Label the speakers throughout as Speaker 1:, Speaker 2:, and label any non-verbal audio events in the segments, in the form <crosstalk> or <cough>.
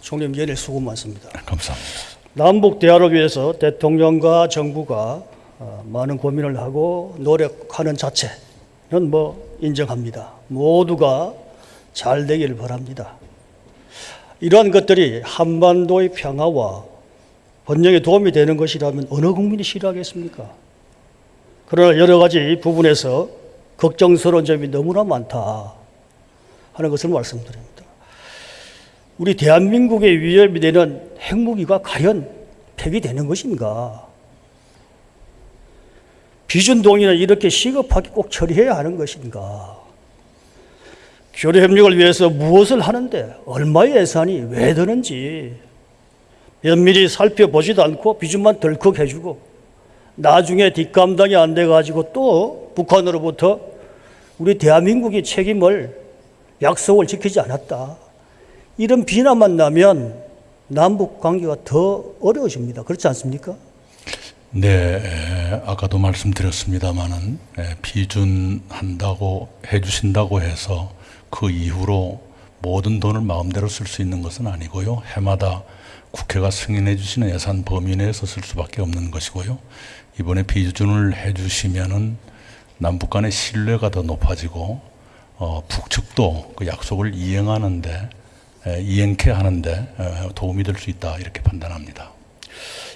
Speaker 1: 총리님 연일 수고 많습니다.
Speaker 2: 감사합니다.
Speaker 1: 남북 대화를 위해서 대통령과 정부가 어, 많은 고민을 하고 노력하는 자체는 뭐 인정합니다. 모두가 잘 되기를 바랍니다. 이러한 것들이 한반도의 평화와 번영에 도움이 되는 것이라면 어느 국민이 싫어하겠습니까? 그러나 여러 가지 부분에서 걱정스러운 점이 너무나 많다 하는 것을 말씀드립니다. 우리 대한민국의 위협이 되는 핵무기가 과연 폐기되는 것인가? 비준 동의는 이렇게 시급하게 꼭 처리해야 하는 것인가? 교류 협력을 위해서 무엇을 하는데 얼마의 예산이 왜 드는지 면밀히 살펴보지도 않고 비준만 덜컥 해주고 나중에 뒷감당이 안 돼가지고 또 북한으로부터 우리 대한민국이 책임을 약속을 지키지 않았다. 이런 비난만 나면 남북 관계가 더 어려워집니다. 그렇지 않습니까?
Speaker 2: 네, 에, 아까도 말씀드렸습니다마는 에, 비준한다고 해주신다고 해서 그 이후로 모든 돈을 마음대로 쓸 수 있는 것은 아니고요. 해마다 국회가 승인해 주시는 예산 범위 내에서 쓸 수밖에 없는 것이고요. 이번에 비준을 해 주시면은 남북 간의 신뢰가 더 높아지고 어, 북측도 그 약속을 이행하는데 에, 이행케 하는데 에, 도움이 될 수 있다 이렇게 판단합니다.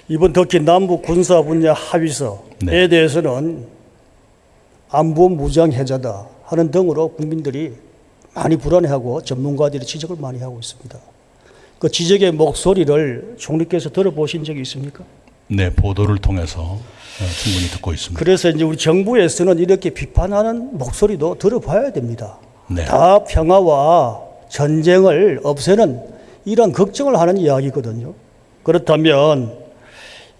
Speaker 1: 이번 터키 남북 군사 분야 합의서에
Speaker 2: 네.
Speaker 1: 대해서는 안보 무장 해자다 하는 등으로 국민들이 많이 불안해하고 전문가들이 지적을 많이 하고 있습니다. 그 지적의 목소리를 총리께서 들어보신 적이 있습니까?
Speaker 2: 네, 보도를 통해서 어, 충분히 듣고 있습니다.
Speaker 1: 그래서 이제 우리 정부에서는 이렇게 비판하는 목소리도 들어봐야 됩니다.
Speaker 2: 네.
Speaker 1: 다 평화와 전쟁을 없애는 이런 걱정을 하는 이야기거든요. 그렇다면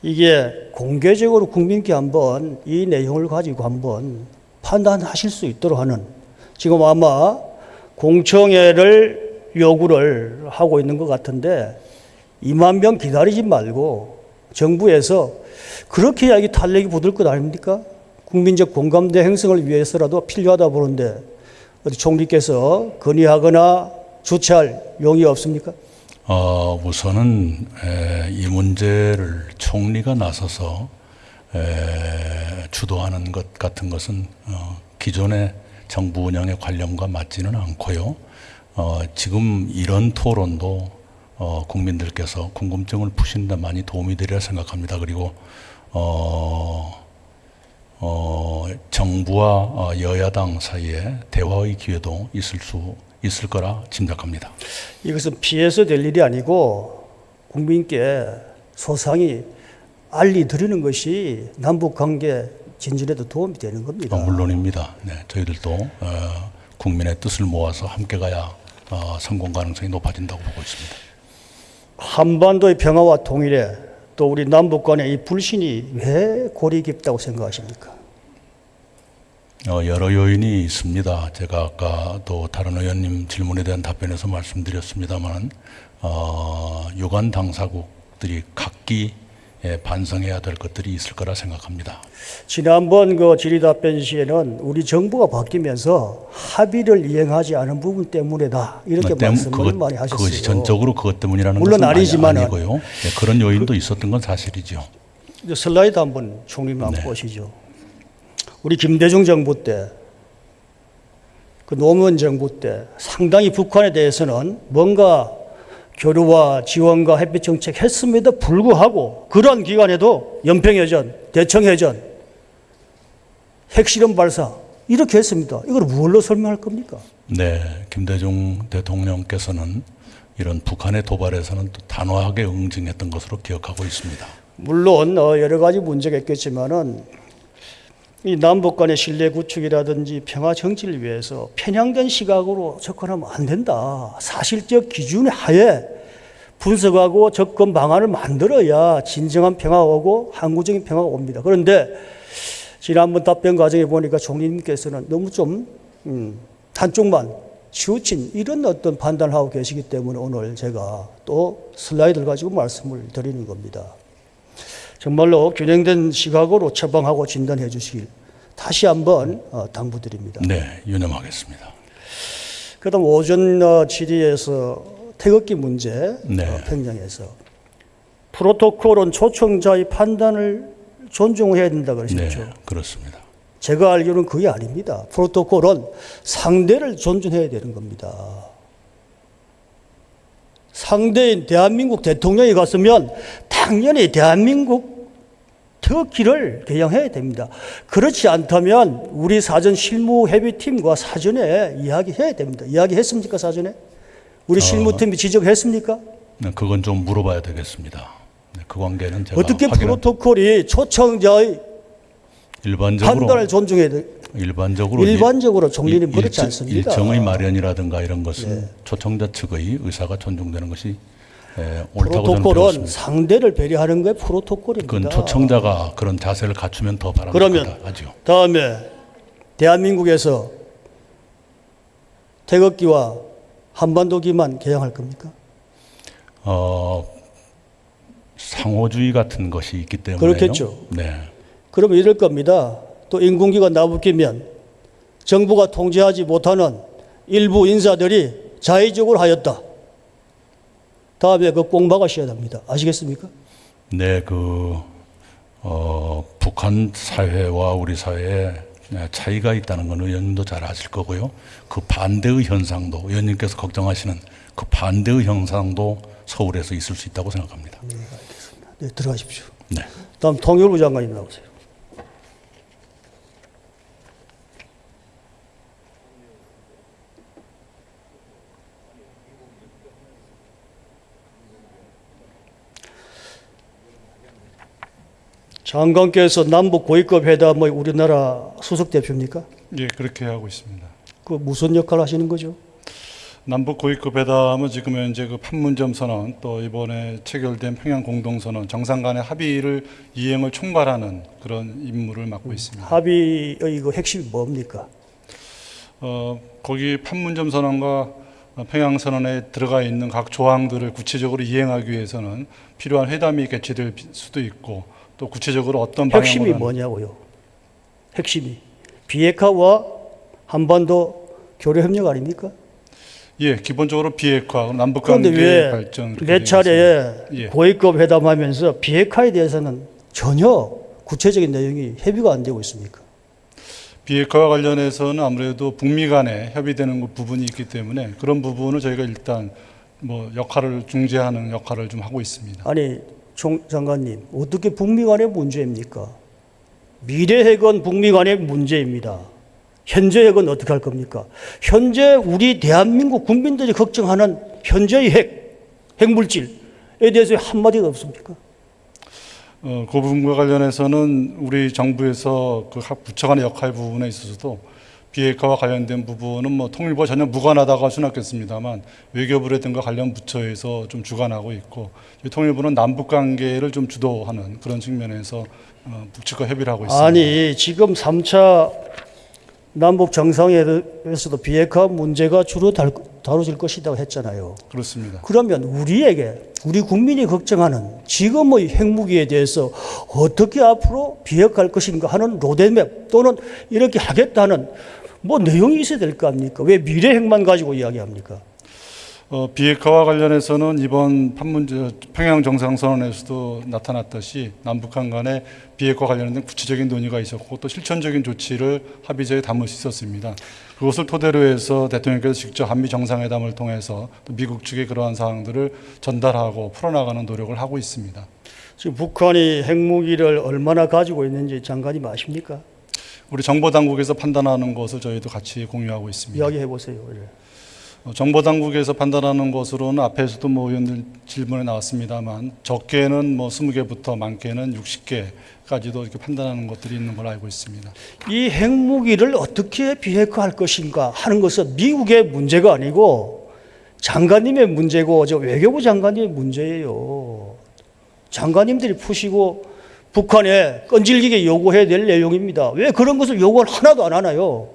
Speaker 1: 이게 공개적으로 국민께 한번 이 내용을 가지고 한번 판단하실 수 있도록 하는 지금 아마 공청회를 요구를 하고 있는 것 같은데 2만 명 기다리지 말고 정부에서 그렇게 이야기 탄력이 붙을 것 아닙니까? 국민적 공감대 형성을 위해서라도 필요하다 보는데 어디 총리께서 건의하거나 주최할 용의 없습니까?
Speaker 2: 어, 우선은 에, 이 문제를 총리가 나서서 에, 주도하는 것 같은 것은 어, 기존의 정부 운영의 관념과 맞지는 않고요. 어, 지금 이런 토론도 어, 국민들께서 궁금증을 푸시는데 많이 도움이 되리라 생각합니다. 그리고 어, 어, 정부와 어, 여야당 사이에 대화의 기회도 있을 수 있을 거라 짐작합니다.
Speaker 1: 이것은 피해서 될 일이 아니고 국민께 소상히 알리 드리는 것이 남북 관계 진전에도 도움이 되는 겁니다.
Speaker 2: 어, 물론입니다. 네, 저희들도 어, 국민의 뜻을 모아서 함께 가야 어, 성공 가능성이 높아진다고 보고 있습니다.
Speaker 1: 한반도의 평화와 통일에 또 우리 남북 간의 이 불신이 왜 골이 깊다고 생각하십니까?
Speaker 2: 어, 여러 요인이 있습니다. 제가 아까도 다른 의원님 질문에 대한 답변에서 말씀드렸습니다만 어, 유관 당사국들이 각기 예, 반성해야 될 것들이 있을 거라 생각합니다.
Speaker 1: 지난번 그 질의답변 시에는 우리 정부가 바뀌면서 합의를 이행하지 않은 부분 때문에다 이렇게
Speaker 2: 그 때문-
Speaker 1: 말씀을
Speaker 2: 그것-
Speaker 1: 많이 하셨어요.
Speaker 2: 그것이 전적으로 그것 때문이라는
Speaker 1: 물론
Speaker 2: 것은
Speaker 1: 아니지만은-
Speaker 2: 아니고요. 예, 그런 요인도 있었던 건 사실이죠.
Speaker 1: 슬라이드 한번 총리님 한번
Speaker 2: 네.
Speaker 1: 보시죠. 우리 김대중 정부 때, 그 노무현 정부 때 상당히 북한에 대해서는 뭔가 교류와 지원과 햇빛 정책 했음에도 불구하고 그런 기간에도 연평해전, 대청해전, 핵실험 발사 이렇게 했습니다. 이걸 무엇로 설명할 겁니까?
Speaker 2: 네, 김대중 대통령께서는 이런 북한의 도발에서는 또 단호하게 응징했던 것으로 기억하고 있습니다.
Speaker 1: 물론 어, 여러 가지 문제가 있겠지만은 이 남북 간의 신뢰 구축이라든지 평화 정치를 위해서 편향된 시각으로 접근하면 안 된다. 사실적 기준의 하에 분석하고 접근 방안을 만들어야 진정한 평화가 오고 항구적인 평화가 옵니다. 그런데 지난번 답변 과정에 보니까 총리님께서는 너무 좀 음, 한쪽만 치우친 이런 어떤 판단을 하고 계시기 때문에 오늘 제가 또 슬라이드를 가지고 말씀을 드리는 겁니다. 정말로 균형된 시각으로 처방하고 진단해 주시길 다시 한번 어, 당부드립니다.
Speaker 2: 네, 유념하겠습니다.
Speaker 1: 그다음 오전 어, 질의에서 태극기 문제
Speaker 2: 네.
Speaker 1: 어, 평양에서 프로토콜은 초청자의 판단을 존중해야 된다
Speaker 2: 네,
Speaker 1: 그러셨죠.
Speaker 2: 그렇습니다.
Speaker 1: 제가 알기로는 그게 아닙니다. 프로토콜은 상대를 존중해야 되는 겁니다. 상대인 대한민국 대통령이 갔으면 당연히 대한민국 태극기를 개양해야 됩니다. 그렇지 않다면 우리 사전 실무 협의팀과 사전에 이야기해야 됩니다. 이야기했습니까 사전에? 우리 실무팀이 지적했습니까?
Speaker 2: 네, 그건 좀 물어봐야 되겠습니다. 네, 그 관계는 제가
Speaker 1: 어떻게 프로토콜이 초청자의
Speaker 2: 일반적으로
Speaker 1: 판단을 존중해야 돼?
Speaker 2: 일반적으로
Speaker 1: 일반적으로
Speaker 2: 일-
Speaker 1: 총리는 그렇지 않습니다.
Speaker 2: 일정의 마련이라든가 이런 것은
Speaker 1: 네.
Speaker 2: 초청자 측의 의사가 존중되는 것이 저는
Speaker 1: 프로토콜은. 상대를 배려하는 게 프로토콜입니다.
Speaker 2: 그건 초청자가 그런 자세를 갖추면 더
Speaker 1: 그러면
Speaker 2: 바람직하죠.
Speaker 1: 다음에 대한민국에서 태극기와 한반도기만 개양할 겁니까?
Speaker 2: 어, 상호주의 같은 것이 있기 때문에
Speaker 1: 그렇겠죠.
Speaker 2: 네.
Speaker 1: 그러면 이럴 겁니다. 또 인공기가 나붙기면 정부가 통제하지 못하는 일부 인사들이 자의적으로 하였다. 다음에 그꼭 막으셔야 됩니다. 아시겠습니까?
Speaker 2: 네, 그 어, 북한 사회와 우리 사회에 차이가 있다는 건 의원님도 잘 아실 거고요. 그 반대의 현상도 의원님께서 걱정하시는 그 반대의 현상도 서울에서 있을 수 있다고 생각합니다.
Speaker 1: 네, 들어가십시오.
Speaker 2: 네.
Speaker 1: 다음 통일부 장관님 나오세요. 장관께서 남북 고위급 회담의 우리나라 수석 대표입니까?
Speaker 3: 예, 그렇게 하고 있습니다.
Speaker 1: 그 무슨 역할 하시는 거죠?
Speaker 3: 남북 고위급 회담은 지금 현재 그 판문점 선언 또 이번에 체결된 평양 공동 선언 정상 간의 합의를 이행을 총괄하는 그런 임무를 맡고 있습니다.
Speaker 1: 합의의 그 핵심이 뭡니까?
Speaker 3: 어, 거기 판문점 선언과 평양 선언에 들어가 있는 각 조항들을 구체적으로 이행하기 위해서는 필요한 회담이 개최될 수도 있고 또 구체적으로 어떤
Speaker 1: 핵심이 뭐냐고요? 핵심이 비핵화와 한반도 교류 협력 아닙니까?
Speaker 3: 예, 기본적으로 비핵화, 남북 관계
Speaker 1: 왜
Speaker 3: 발전
Speaker 1: 몇
Speaker 3: 있습니다. 예.
Speaker 1: 고위급 회담하면서 비핵화에 대해서는 전혀 구체적인 내용이 협의가 안 되고 있습니까?
Speaker 3: 비핵화와 관련해서는 아무래도 북미 간에 협의되는 그 부분이 있기 때문에 그런 부분을 저희가 일단 뭐 역할을 중재하는 역할을 좀 하고 있습니다.
Speaker 1: 아니 총 장관님 어떻게 북미 간의 문제입니까? 미래 핵은 북미 간의 문제입니다. 현재 핵은 어떻게 할 겁니까? 현재 우리 대한민국 국민들이 걱정하는 현재의 핵, 핵물질에 대해서 한마디도 없습니까?
Speaker 3: 어, 그 부분과 관련해서는 우리 정부에서 그 각 부처 간의 역할 부분에 있어서도 비핵화와 관련된 부분은 뭐 통일부와 전혀 무관하다고 할 수는 없겠습니다만 외교부라든가 관련 부처에서 좀 주관하고 있고 통일부는 남북 관계를 좀 주도하는 그런 측면에서 어, 북측과 협의를 하고 있습니다.
Speaker 1: 아니 지금 3차 남북 정상회담에서도 비핵화 문제가 주로 달- 다뤄질 것이라고 했잖아요.
Speaker 3: 그렇습니다.
Speaker 1: 그러면 우리에게 우리 국민이 걱정하는 지금의 핵무기에 대해서 어떻게 앞으로 비핵화할 것인가 하는 로드맵 또는 이렇게 하겠다는 뭐 내용이 있어야 될 거 아닙니까? 왜 미래 핵만 가지고 이야기합니까?
Speaker 3: 어, 비핵화와 관련해서는 이번 판문점 평양 정상선언에서도 나타났듯이 남북한 간의 비핵화 관련된 구체적인 논의가 있었고 또 실천적인 조치를 합의서에 담을 수 있었습니다. 그것을 토대로 해서 대통령께서 직접 한미 정상회담을 통해서 또 미국 측에 그러한 사항들을 전달하고 풀어나가는 노력을 하고 있습니다.
Speaker 1: 지금 북한이 핵무기를 얼마나 가지고 있는지 장관님 아십니까?
Speaker 3: 우리 정보 당국에서 판단하는 것을 저희도 같이 공유하고 있습니다.
Speaker 1: 이야기해 보세요. 예.
Speaker 3: 어, 정보 당국에서 판단하는 것으로는 앞에서도 뭐 의원들 질문에 나왔습니다만 적게는 뭐 20개부터 많게는 60개까지도 이렇게 판단하는 것들이 있는 걸로 알고 있습니다.
Speaker 1: 이 핵무기를 어떻게 비핵화할 것인가 하는 것은 미국의 문제가 아니고 장관님의 문제고 저 외교부 장관님의 문제예요. 장관님들이 푸시고 북한에 끈질기게 요구해야 될 내용입니다. 왜 그런 것을 요구를 하나도 안 하나요?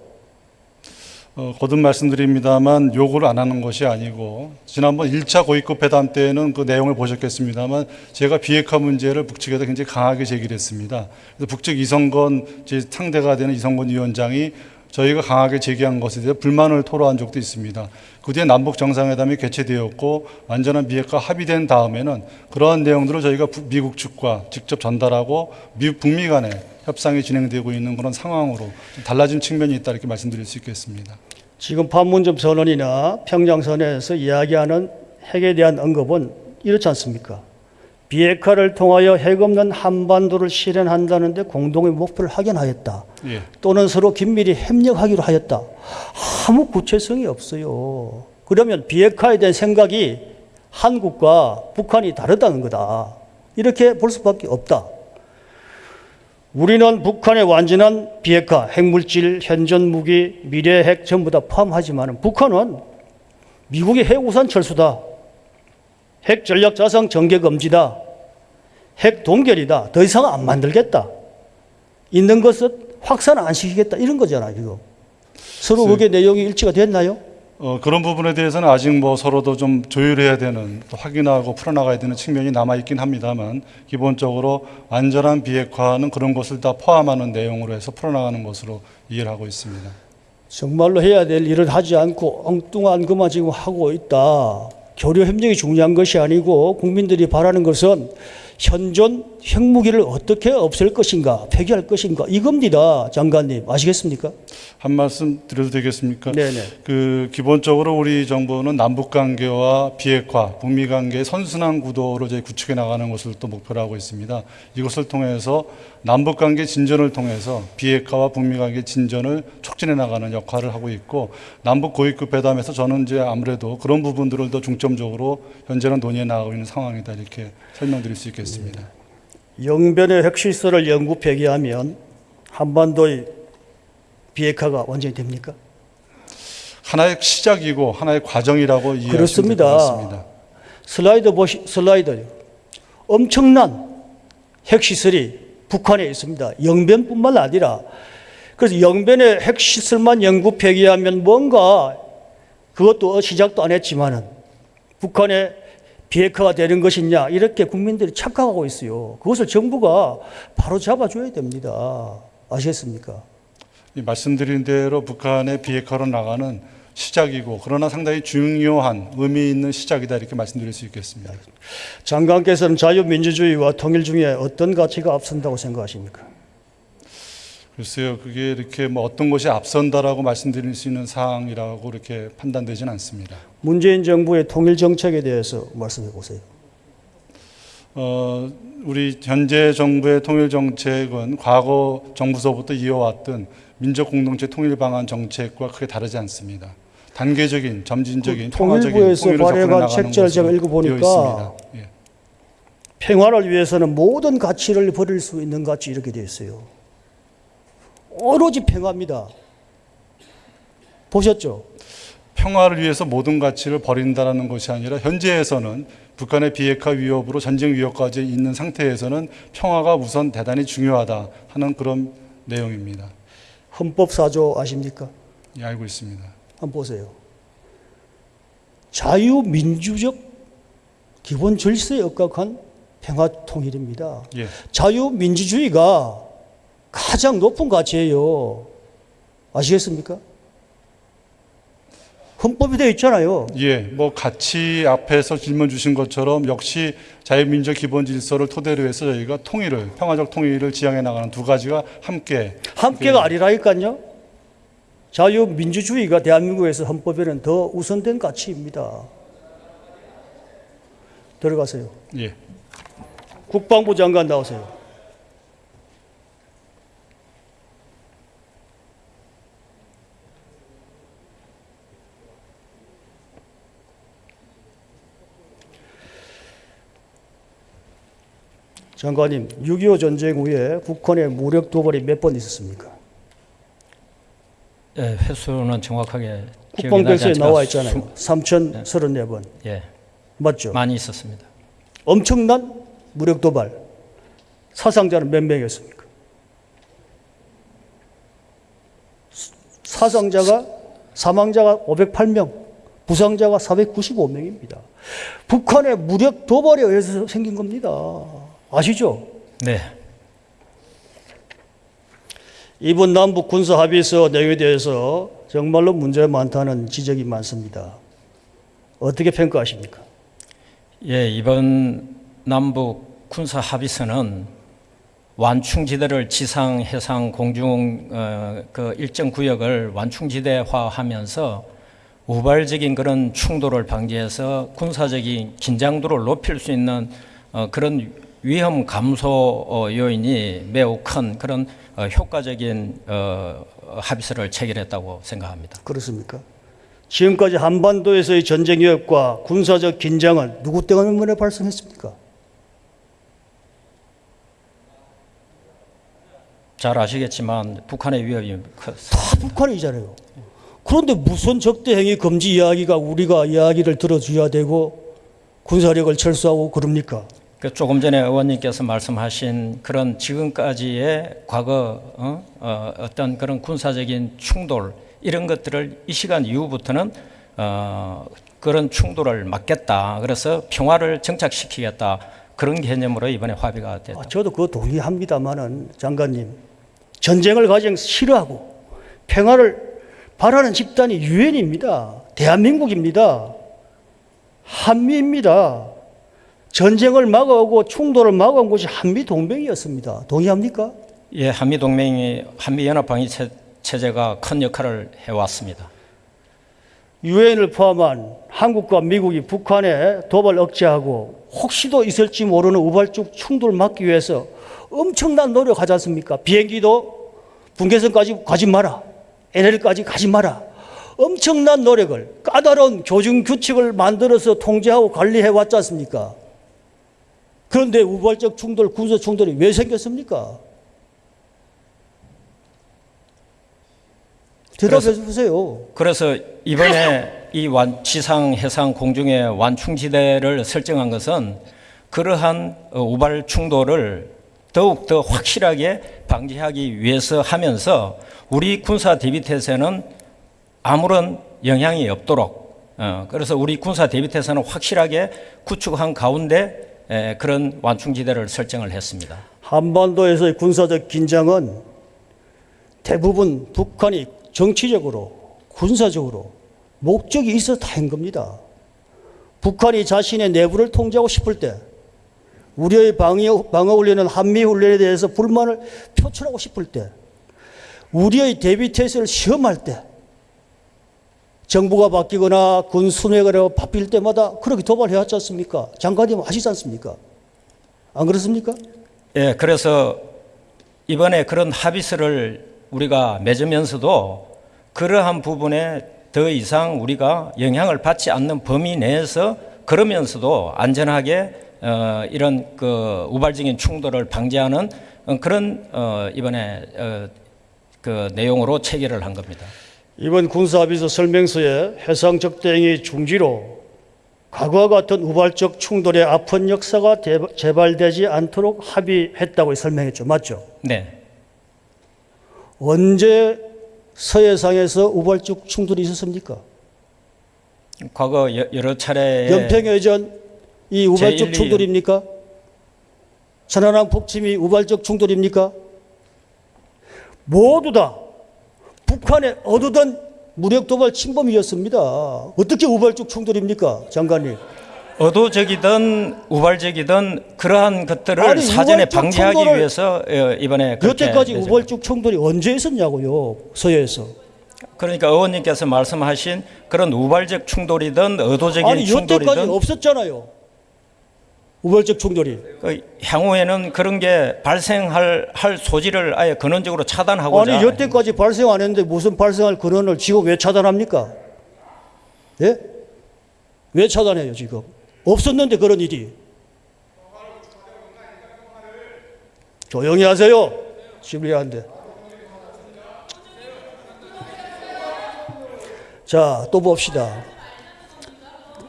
Speaker 3: 어, 거듭 말씀드립니다만 요구를 안 하는 것이 아니고 지난번 1차 고위급 회담 때는 그 내용을 보셨겠습니다만 제가 비핵화 문제를 북측에다 굉장히 강하게 제기를 했습니다. 그래서 북측 이성건 제 상대가 되는 이성건 위원장이 저희가 강하게 제기한 것에 대해 불만을 토로한 적도 있습니다. 그 뒤에 남북 정상회담이 개최되었고 완전한 비핵화 합의된 다음에는 그러한 내용들을 저희가 부- 미국 측과 직접 전달하고 미국 북미 간에 협상이 진행되고 있는 그런 상황으로 좀 달라진 측면이 있다 이렇게 말씀드릴 수 있겠습니다.
Speaker 1: 지금 판문점 선언이나 평양선언에서 이야기하는 핵에 대한 언급은 이렇지 않습니까? 비핵화를 통하여 핵 없는 한반도를 실현한다는데 공동의 목표를 확인하였다.
Speaker 3: 예.
Speaker 1: 또는 서로 긴밀히 협력하기로 하였다. 아무 구체성이 없어요. 그러면 비핵화에 대한 생각이 한국과 북한이 다르다는 거다. 이렇게 볼 수밖에 없다. 우리는 북한의 완전한 비핵화, 핵물질, 현존 무기, 미래 핵 전부 다 포함하지만 북한은 미국의 핵 우산 철수다. 핵 전략 자산 전개 금지다. 핵 동결이다. 더 이상 안 만들겠다. 있는 것을 확산 안 시키겠다. 이런 거잖아요, 지금. 서로
Speaker 3: 네.
Speaker 1: 그게 내용이 일치가 됐나요?
Speaker 3: 어, 그런 부분에 대해서는 아직 뭐 서로도 좀 조율해야 되는 또 확인하고 풀어나가야 되는 측면이 남아 있긴 합니다만 기본적으로 완전한 비핵화는 그런 것을 다 포함하는 내용으로 해서 풀어나가는 것으로 이해를 하고 있습니다.
Speaker 1: 정말로 해야 될 일을 하지 않고 엉뚱한 것만 지금 하고 있다. 교류 협력이 중요한 것이 아니고 국민들이 바라는 것은 현존 핵무기를 어떻게 없앨 것인가, 폐기할 것인가 이겁니다, 장관님 아시겠습니까?
Speaker 3: 한 말씀 드려도 되겠습니까?
Speaker 1: 네네.
Speaker 3: 그 기본적으로 우리 정부는 남북 관계와 비핵화, 북미 관계의 선순환 구도로 저희 구축해 나가는 것을 또 목표로 하고 있습니다. 이것을 통해서 남북 관계 진전을 통해서 비핵화와 북미 관계 진전을 촉진해 나가는 역할을 하고 있고 남북 고위급 회담에서 저는 이제 아무래도 그런 부분들을 더 중점적으로 현재는 논의해 나가고 있는 상황이다 이렇게 설명드릴 수 있겠습니다.
Speaker 1: 영변의 핵시설을 영구 폐기하면 한반도의 비핵화가 완전히 됩니까?
Speaker 3: 하나의 시작이고 하나의 과정이라고 이해하시면 같습니다.
Speaker 1: 슬라이드 보시 슬라이드 엄청난 핵시설이 북한에 있습니다. 영변뿐만 아니라 그래서 영변의 핵시설만 영구 폐기하면 뭔가 그것도 시작도 안 했지만은 북한의 비핵화가 되는 것이냐 이렇게 국민들이 착각하고 있어요. 그것을 정부가 바로 잡아줘야 됩니다. 아시겠습니까?
Speaker 3: 이 말씀드린 대로 북한의 비핵화로 나가는 시작이고 그러나 상당히 중요한 의미 있는 시작이다 이렇게 말씀드릴 수 있겠습니다.
Speaker 1: 장관께서는 자유민주주의와 통일 중에 어떤 가치가 앞선다고 생각하십니까?
Speaker 3: 글쎄요, 그게 이렇게 뭐 어떤 것이 앞선다라고 말씀드릴 수 있는 사항이라고 이렇게 판단되지는 않습니다.
Speaker 1: 문재인 정부의 통일 정책에 대해서 말씀해 보세요.
Speaker 3: 어, 우리 현재 정부의 통일 정책은 과거 정부서부터 이어왔던 민족 공동체 통일 방안 정책과 크게 다르지 않습니다. 단계적인 점진적인
Speaker 1: 그 통일부에서 발행한 책자를 제가 읽어보니까.
Speaker 3: 예.
Speaker 1: 평화를 위해서는 모든 가치를 버릴 수 있는 가치 이렇게 되어 있어요. 오로지 평화입니다. 보셨죠?
Speaker 3: 평화를 위해서 모든 가치를 버린다라는 것이 아니라 현재에서는 북한의 비핵화 위협으로 전쟁 위협까지 있는 상태에서는 평화가 우선 대단히 중요하다 하는 그런 내용입니다.
Speaker 1: 헌법 사조 아십니까?
Speaker 3: 예, 알고 있습니다.
Speaker 1: 한번 보세요. 자유민주적 기본 질서에 입각한 평화 통일입니다.
Speaker 3: 예,
Speaker 1: 자유민주주의가 가장 높은 가치예요. 아시겠습니까? 헌법이 되어 있잖아요.
Speaker 3: 예, 뭐 가치 앞에서 질문 주신 것처럼 역시 자유민족 기본 질서를 토대로 해서 저희가 통일을 평화적 통일을 지향해 나가는 두 가지가 함께
Speaker 1: 함께가 아니라니까요. 자유민주주의가 대한민국에서 헌법에는 더 우선된 가치입니다. 들어가세요.
Speaker 3: 예,
Speaker 1: 국방부 장관 나오세요. 장관님, 6.25 전쟁 후에 북한의 무력 도발이 몇 번 있었습니까?
Speaker 4: 예, 횟수는 정확하게
Speaker 1: 국방백서에 나와 있잖아요.
Speaker 4: 수-
Speaker 1: 3,034번.
Speaker 4: 예,
Speaker 1: 맞죠?
Speaker 4: 많이 있었습니다.
Speaker 1: 엄청난 무력 도발. 사상자는 몇 명이었습니까? 사상자가 사망자가 508명, 부상자가 495명입니다. 북한의 무력 도발에 의해서 생긴 겁니다. 아시죠?
Speaker 4: 네,
Speaker 1: 이번 남북 군사 합의서 내용에 대해서 정말로 문제가 많다는 지적이 많습니다. 어떻게 평가하십니까?
Speaker 4: 예, 이번 남북 군사 합의서는 완충지대를 지상, 해상, 공중 어, 그 일정 구역을 완충지대화하면서 우발적인 그런 충돌을 방지해서 군사적인 긴장도를 높일 수 있는 어, 그런 위험 감소 어, 요인이 매우 큰 그런 어, 효과적인 어, 합의서를 체결했다고 생각합니다.
Speaker 1: 그렇습니까? 지금까지 한반도에서의 전쟁 위협과 군사적 긴장은 누구 때문에 발생했습니까?
Speaker 4: 잘 아시겠지만 북한의 위협이
Speaker 1: 컸다 북한이잖아요. 그런데 무슨 적대 행위 금지 이야기가 우리가 이야기를 들어줘야 되고 군사력을 철수하고 그럽니까?
Speaker 4: 그 조금 전에 의원님께서 말씀하신 그런 지금까지의 과거 어? 어, 어떤 그런 군사적인 충돌 이런 것들을 이 시간 이후부터는 어, 그런 충돌을 막겠다. 그래서 평화를 정착시키겠다. 그런 개념으로 이번에 합의가 됐다.
Speaker 1: 아, 저도 그거 동의합니다만은 장관님 전쟁을 가장 싫어하고 평화를 바라는 집단이 유엔입니다. 대한민국입니다. 한미입니다. 전쟁을 막아오고 충돌을 막아온 것이 한미 동맹이었습니다. 동의합니까?
Speaker 4: 예, 한미 동맹이 한미 연합 방위 체- 체제가 큰 역할을 해왔습니다.
Speaker 1: 유엔을 포함한 한국과 미국이 북한의 도발 억제하고 혹시도 있을지 모르는 우발적 충돌을 막기 위해서 엄청난 노력하지 않습니까? 비행기도 분계선까지 가지 마라. NL까지 가지 마라. 엄청난 노력을 까다로운 교정 규칙을 만들어서 통제하고 관리해 왔지 않습니까? 그런데 우발적 충돌, 군사 충돌이 왜 생겼습니까? 대답해 주세요.
Speaker 4: 그래서 이번에 이 완, 지상, 해상, 공중의 완충지대를 설정한 것은 그러한 어, 우발 충돌을 더욱 더 확실하게 방지하기 위해서 하면서 우리 군사 대비태세는 아무런 영향이 없도록 어, 그래서 우리 군사 대비태세는 확실하게 구축한 가운데 에, 그런 완충지대를 설정을 했습니다.
Speaker 1: 한반도에서의 군사적 긴장은 대부분 북한이 정치적으로 군사적으로 목적이 있어 다한 겁니다. 북한이 자신의 내부를 통제하고 싶을 때 우리의 방어, 방어 훈련은 한미 훈련에 대해서 불만을 표출하고 싶을 때 우리의 대비 태세를 시험할 때 정부가 바뀌거나 군 순회가 바뀔 때마다 그렇게 도발해 왔지 않습니까? 장관님 아시지 않습니까? 안 그렇습니까?
Speaker 4: 예, 그래서 이번에 그런 합의서를 우리가 맺으면서도 그러한 부분에 더 이상 우리가 영향을 받지 않는 범위 내에서 그러면서도 안전하게 어, 이런 그 우발적인 충돌을 방지하는 어, 그런 어, 이번에 어, 그 내용으로 체결을 한 겁니다.
Speaker 1: 이번 군사합의서 설명서에 해상 적대행위 중지로 과거와 같은 우발적 충돌의 아픈 역사가 대- 재발되지 않도록 합의했다고 설명했죠. 맞죠?
Speaker 4: 네.
Speaker 1: 언제 서해상에서 우발적 충돌이 있었습니까?
Speaker 4: 과거 여- 여러 차례
Speaker 1: 연평해전 이 우발적
Speaker 4: 제1,
Speaker 1: 충돌입니까? 천안함 폭침이 우발적 충돌입니까? 모두 다 북한의 어두던 무력 도발 침범이었습니다. 어떻게 우발적 충돌입니까, 장관님?
Speaker 4: 의도적이든 우발적이든 그러한 것들을
Speaker 1: 아니,
Speaker 4: 사전에 방지하기 위해서 어, 이번에
Speaker 1: 여태까지. 우발적 충돌이 언제 있었냐고요, 서해에서.
Speaker 4: 그러니까 의원님께서 말씀하신 그런 우발적 충돌이든 의도적인
Speaker 1: 아니 여태까지
Speaker 4: 충돌이든
Speaker 1: 없었잖아요. 우발적 충돌이.
Speaker 4: 그 향후에는 그런 게 발생할 할 소지를 아예 근원적으로 차단하고자
Speaker 1: 아니 여태까지 발생 안 했는데 무슨 발생할 근원을 지금 왜 차단합니까? 예? 왜 차단해요 지금? 없었는데 그런 일이. 조용히 하세요. 시불리한데. 자, 또 봅시다.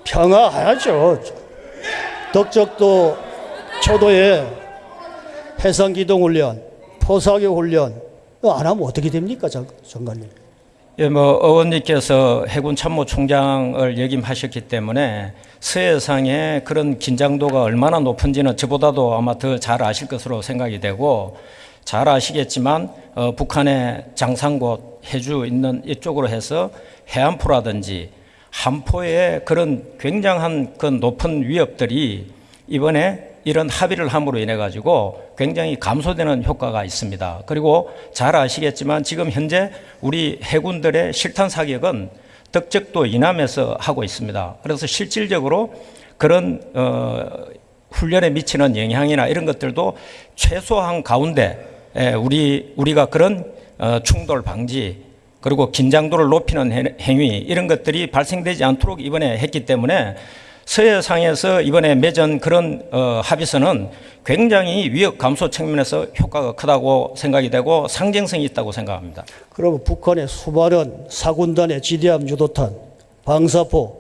Speaker 1: 평화하죠. 덕적도 초도에 해상기동 훈련, 포사교 훈련 안 하면 어떻게 됩니까, 장, 장관님?
Speaker 4: 예, 뭐 의원님께서 해군 참모총장을 역임하셨기 때문에 서해상의 그런 긴장도가 얼마나 높은지는 저보다도 아마 더 잘 아실 것으로 생각이 되고 잘 아시겠지만 어, 북한의 장상곳 해주 있는 이쪽으로 해서 해안포라든지 한포의 그런 굉장한 그 높은 위협들이 이번에 이런 합의를 함으로 인해 가지고 굉장히 감소되는 효과가 있습니다. 그리고 잘 아시겠지만 지금 현재 우리 해군들의 실탄 사격은 덕적도 이남에서 하고 있습니다. 그래서 실질적으로 그런 어, 훈련에 미치는 영향이나 이런 것들도 최소한 가운데 에, 우리 우리가 그런 어, 충돌 방지 그리고 긴장도를 높이는 해- 행위 이런 것들이 발생되지 않도록 이번에 했기 때문에 서해상에서 이번에 맺은 그런 어, 합의서는 굉장히 위협 감소 측면에서 효과가 크다고 생각이 되고 상징성이 있다고 생각합니다.
Speaker 1: 그러면 북한의 수많은 사군단의 지대함 유도탄, 방사포,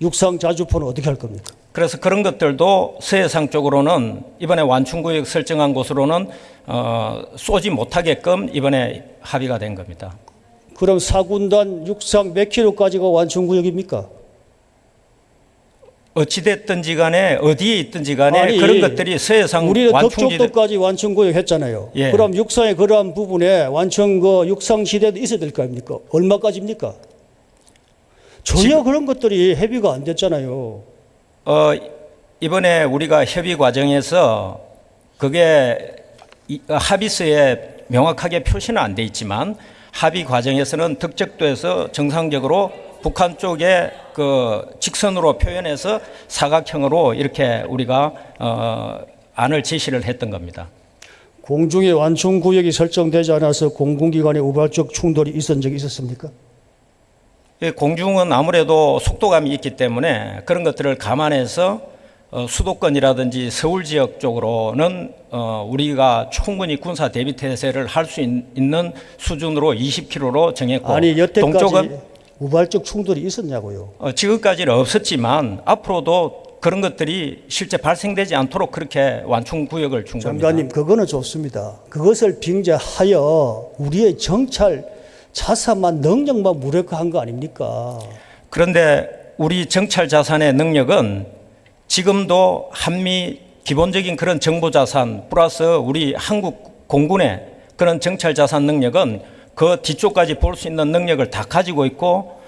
Speaker 1: 육상 자주포는 어떻게 할 겁니까?
Speaker 4: 그래서 그런 것들도 서해상 쪽으로는 이번에 완충구역 설정한 곳으로는 어, 쏘지 못하게끔 이번에 합의가 된 겁니다.
Speaker 1: 그럼 사군단 육상 몇 킬로까지가 완충구역입니까?
Speaker 4: 어찌됐든지 간에 어디에 있든지 간에
Speaker 1: 아니,
Speaker 4: 그런 것들이 서해상
Speaker 1: 우리는 덕적도까지 완충구역 했잖아요.
Speaker 4: 예.
Speaker 1: 그럼 육상의 그러한 부분에 완충 그 육상시대도 있어야 될 거 아닙니까? 얼마까지입니까? 전혀 그런 것들이 협의가 안 됐잖아요.
Speaker 4: 어, 이번에 우리가 협의 과정에서 그게 합의서에 명확하게 표시는 안 돼 있지만 합의 과정에서는 덕적도에서 정상적으로 북한 쪽에 그 직선으로 표현해서 사각형으로 이렇게 우리가 어, 안을 제시를 했던 겁니다.
Speaker 1: 공중에 완충 구역이 설정되지 않아서 공군기관의 우발적 충돌이 있었던 적이 있었습니까?
Speaker 4: 이 공중은 아무래도 속도감이 있기 때문에 그런 것들을 감안해서 어, 수도권이라든지 서울 지역 쪽으로는 어, 우리가 충분히 군사 대비 태세를 할 수 있는 수준으로 20km로 정했고
Speaker 1: 아니 여태까지
Speaker 4: 동쪽은
Speaker 1: 우발적 충돌이 있었냐고요.
Speaker 4: 어, 지금까지는 없었지만 앞으로도 그런 것들이 실제 발생되지 않도록 그렇게 완충 구역을 준 겁니다.
Speaker 1: 장관님 그거는 좋습니다. 그것을 빙자하여 우리의 정찰 자산만 능력만 무력화한 거 아닙니까?
Speaker 4: 그런데 우리 정찰 자산의 능력은 지금도 한미 기본적인 그런 정보 자산 플러스 우리 한국 공군의 그런 정찰 자산 능력은 그 뒤쪽까지 볼 수 있는 능력을 다 가지고 있고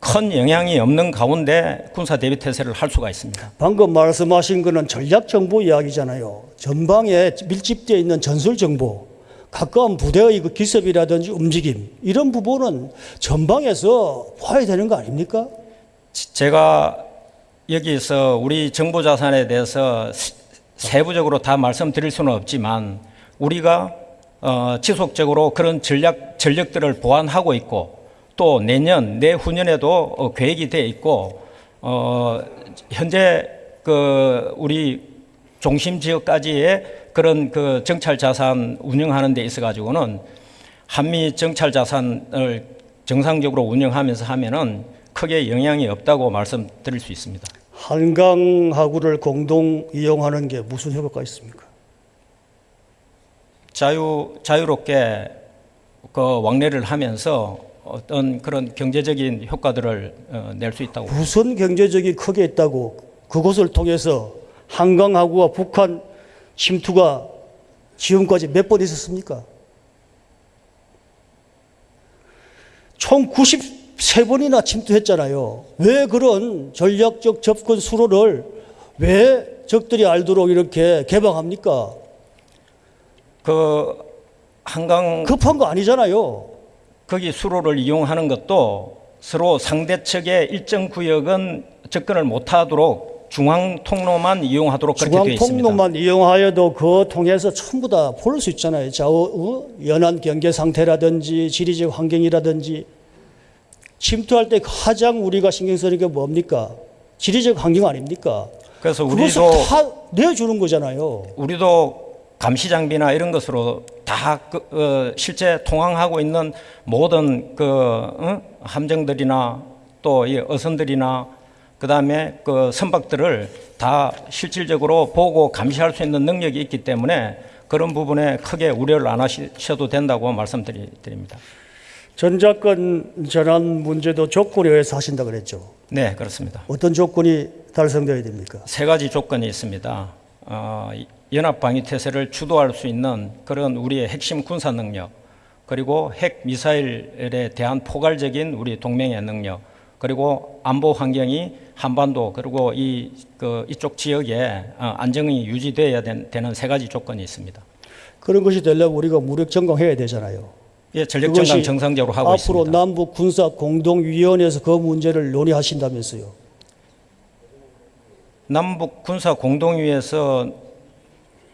Speaker 4: 큰 영향이 없는 가운데 군사 대비 태세를 할 수가 있습니다.
Speaker 1: 방금 말씀하신 거는 전략 정보 이야기잖아요. 전방에 밀집되어 있는 전술 정보, 가까운 부대의 그 기습이라든지 움직임 이런 부분은 전방에서 봐야 되는 거 아닙니까?
Speaker 4: 지- 제가 여기서 우리 정보 자산에 대해서 시- 세부적으로 다 말씀드릴 수는 없지만 우리가 어, 지속적으로 그런 전략 전력들을 보완하고 있고 또 내년 내후년에도 어, 계획이 돼 있고 어, 현재 그 우리 중심 지역까지의 그런 그 정찰 자산 운영하는 데 있어 가지고는 한미 정찰 자산을 정상적으로 운영하면서 하면은 크게 영향이 없다고 말씀드릴 수 있습니다.
Speaker 1: 한강하구를 공동 이용하는 게 무슨 효과가 있습니까?
Speaker 4: 자유 자유롭게 그 왕래를 하면서 어떤 그런 경제적인 효과들을 어, 낼수 있다고
Speaker 1: 무슨 경제적이 크게 있다고 그것을 통해서 한강하구와 북한 침투가 지금까지 몇 번 있었습니까? 총 93번이나 침투했잖아요. 왜 그런 전략적 접근 수로를 왜 적들이 알도록 이렇게 개방합니까?
Speaker 4: 그 한강
Speaker 1: 급한 거 아니잖아요.
Speaker 4: 거기 수로를 이용하는 것도 서로 상대 측의 일정 구역은 접근을 못하도록 중앙 통로만 이용하도록 그렇게 되어
Speaker 1: 중앙
Speaker 4: 있습니다.
Speaker 1: 통로만 이용하여도 그 통해서 전부 다 볼 수 있잖아요. 좌우 어? 연안 경계 상태라든지 지리적 환경이라든지 침투할 때 가장 우리가 신경 쓰는 게 뭡니까? 지리적 환경 아닙니까?
Speaker 4: 그래서 우리도
Speaker 1: 다 내주는 거잖아요.
Speaker 4: 우리도 감시 장비나 이런 것으로 다 그, 어, 실제 통항하고 있는 모든 그 어? 함정들이나 또 이 어선들이나 그다음에 그 선박들을 다 실질적으로 보고 감시할 수 있는 능력이 있기 때문에 그런 부분에 크게 우려를 안 하셔도 된다고 말씀드립니다.
Speaker 1: 전작권 전환 문제도 조건에 의해서 하신다 그랬죠.
Speaker 4: 네, 그렇습니다.
Speaker 1: 어떤 조건이 달성되어야 됩니까?
Speaker 4: 세 가지 조건이 있습니다. 어, 연합 방위 태세를 주도할 수 있는 그런 우리의 핵심 군사 능력, 그리고 핵 미사일에 대한 포괄적인 우리 동맹의 능력, 그리고 안보 환경이 한반도 그리고 이 그 이쪽 지역에 어, 안정이 유지돼야 된- 되는 세 가지 조건이 있습니다.
Speaker 1: 그런 것이 되려면 우리가 무력 정강해야 되잖아요.
Speaker 4: 예, 전력 정강
Speaker 1: 그것이
Speaker 4: 정상적으로 하고
Speaker 1: 앞으로
Speaker 4: 있습니다.
Speaker 1: 남북 군사 공동위원회에서 그 문제를 논의하신다면서요.
Speaker 4: 남북 군사 공동위에서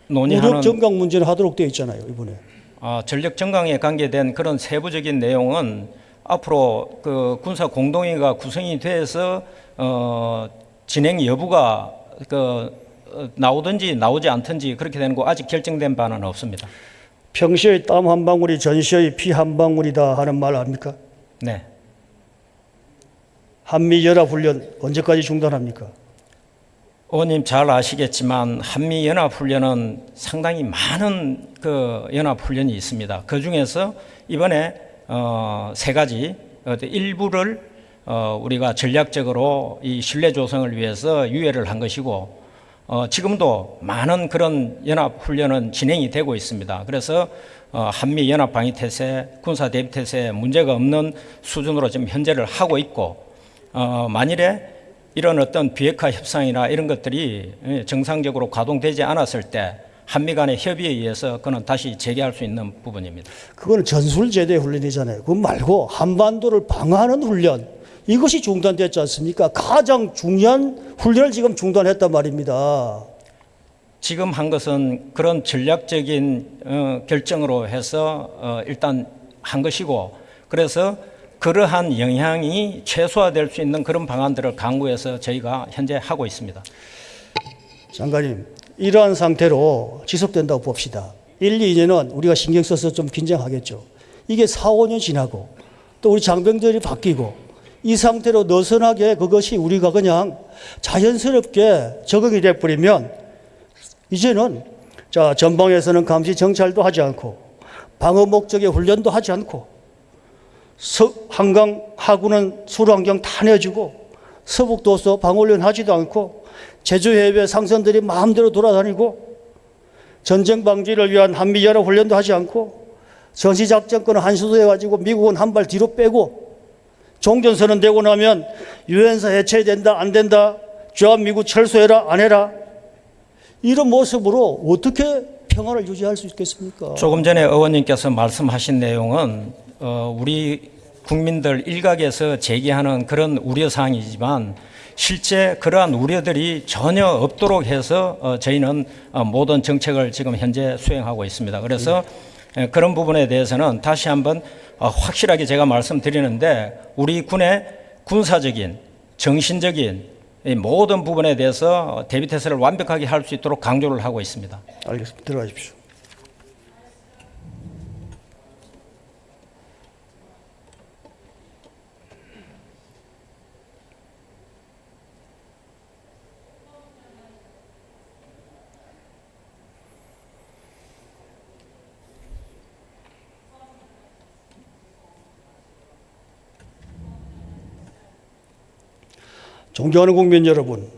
Speaker 4: 논의하는
Speaker 1: 무력 정강 문제는 하도록 되어 있잖아요, 이번에.
Speaker 4: 아, 전력 정강에 관계된 그런 세부적인 내용은 앞으로 그 군사 공동회가 구성이 돼서 어, 진행 여부가 그 어, 나오든지 나오지 않든지 그렇게 되는 거 아직 결정된 바는 없습니다.
Speaker 1: 평시의 땀 한 방울이 전시의 피 한 방울이다 하는 말 아닙니까?
Speaker 4: 네.
Speaker 1: 한미 연합 훈련 언제까지 중단합니까?
Speaker 4: 의원님 잘 아시겠지만 한미 연합 훈련은 상당히 많은 그 연합 훈련이 있습니다. 그 중에서 이번에 어, 세 가지 어, 일부를 어, 우리가 전략적으로 이 신뢰 조성을 위해서 유예를 한 것이고 어, 지금도 많은 그런 연합 훈련은 진행이 되고 있습니다. 그래서 어, 한미 연합 방위 태세, 군사 대비 태세 문제가 없는 수준으로 지금 현재를 하고 있고 어, 만일에 이런 어떤 비핵화 협상이나 이런 것들이 예, 정상적으로 가동되지 않았을 때 한미 간의 협의에 의해서 그는 다시 재개할 수 있는 부분입니다.
Speaker 1: 그거는 전술 제대 훈련이잖아요. 그거 말고 한반도를 방어하는 훈련 이것이 중단됐지 않습니까? 가장 중요한 훈련을 지금 중단했단 말입니다.
Speaker 4: 지금 한 것은 그런 전략적인 어, 결정으로 해서 어, 일단 한 것이고 그래서 그러한 영향이 최소화될 수 있는 그런 방안들을 강구해서 저희가 현재 하고 있습니다.
Speaker 1: 장관님, 이러한 상태로 지속된다고 봅시다. 1, 2년은 우리가 신경 써서 좀 긴장하겠죠. 이게 4, 5년 지나고 또 우리 장병들이 바뀌고 이 상태로 느슨하게 그것이 우리가 그냥 자연스럽게 적응이 돼 버리면 이제는 자 전방에서는 감시 정찰도 하지 않고 방어 목적의 훈련도 하지 않고 서, 한강 하구는 수로환경 다 내주고 서북도서 방어훈련 하지도 않고 제주 해외 상선들이 마음대로 돌아다니고 전쟁 방지를 위한 한미연합 훈련도 하지 않고 전시작전권을 한수도 해가지고 미국은 한 발 뒤로 빼고 종전선언 되고 나면 유엔사 해체된다 안 된다 주한 미국 철수해라 안 해라 이런 모습으로 어떻게 평화를 유지할 수 있겠습니까?
Speaker 4: 조금 전에 의원님께서 말씀하신 내용은 어, 우리 국민들 일각에서 제기하는 그런 우려 사항이지만 실제 그러한 우려들이 전혀 없도록 해서 어, 저희는 어, 모든 정책을 지금 현재 수행하고 있습니다. 그래서 에, 그런 부분에 대해서는 다시 한번 어, 확실하게 제가 말씀드리는데 우리 군의 군사적인 정신적인 이 모든 부분에 대해서 대비 태세를 완벽하게 할 수 있도록 강조를 하고 있습니다.
Speaker 1: 알겠습니다. 들어가십시오. 존경하는 국민 여러분,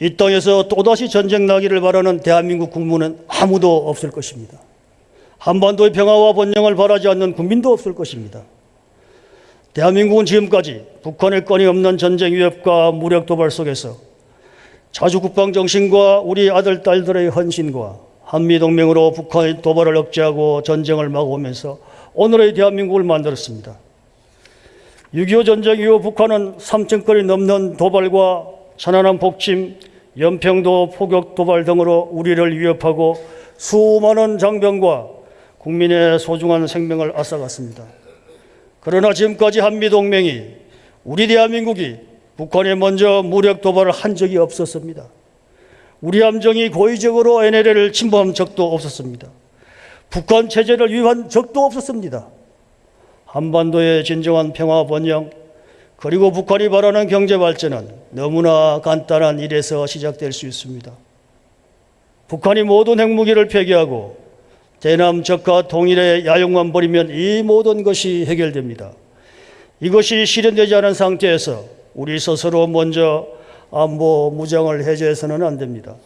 Speaker 1: 이 땅에서 또다시 전쟁 나기를 바라는 대한민국 국민은 아무도 없을 것입니다. 한반도의 평화와 번영을 바라지 않는 국민도 없을 것입니다. 대한민국은 지금까지 북한의 건이 없는 전쟁 위협과 무력 도발 속에서 자주 국방 정신과 우리 아들 딸들의 헌신과 한미 동맹으로 북한의 도발을 억제하고 전쟁을 막아오면서 오늘의 대한민국을 만들었습니다. 6.25 전쟁 이후 북한은 3천 건이 넘는 도발과 천안함 폭침, 연평도 포격 도발 등으로 우리를 위협하고 수많은 장병과 국민의 소중한 생명을 앗아갔습니다. 그러나 지금까지 한미동맹이 우리 대한민국이 북한에 먼저 무력 도발을 한 적이 없었습니다. 우리 함정이 고의적으로 NLL을 침범한 적도 없었습니다. 북한 체제를 위반 적도 없었습니다. 한반도의 진정한 평화 번영 그리고 북한이 바라는 경제 발전은 너무나 간단한 일에서 시작될 수 있습니다. 북한이 모든 핵무기를 폐기하고 대남 적화 통일의 야용만 버리면 이 모든 것이 해결됩니다. 이것이 실현되지 않은 상태에서 우리 스스로 먼저 안보 무장을 해제해서는 안 됩니다.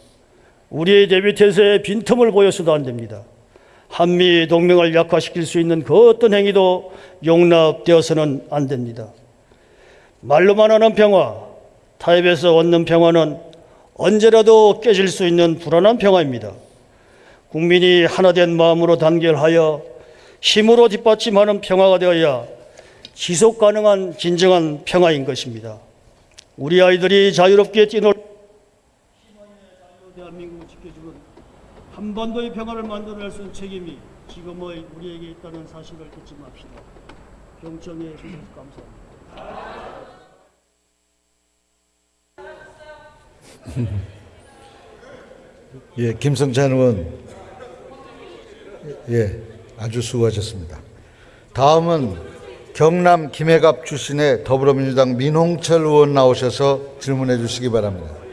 Speaker 1: 우리의 대비 태세에 빈틈을 보여서도 안 됩니다. 한미 동맹을 약화시킬 수 있는 그 어떤 행위도 용납되어서는 안 됩니다. 말로만 하는 평화, 타협에서 얻는 평화는 언제라도 깨질 수 있는 불안한 평화입니다. 국민이 하나된 마음으로 단결하여 힘으로 뒷받침하는 평화가 되어야 지속 가능한 진정한 평화인 것입니다. 우리 아이들이 자유롭게 뛰놀 대한민국을 지켜주는 한반도의 평화를 만들어낼 수 있는 책임이 지금의 우리에게 있다는 사실을 잊지 맙시다. 경청해 주셔서 감사합니다. <laughs>
Speaker 5: 예, 김성찬 의원. 예, 아주 수고하셨습니다. 다음은 경남 김해갑 출신의 더불어민주당 민홍철 의원 나오셔서 질문해 주시기 바랍니다.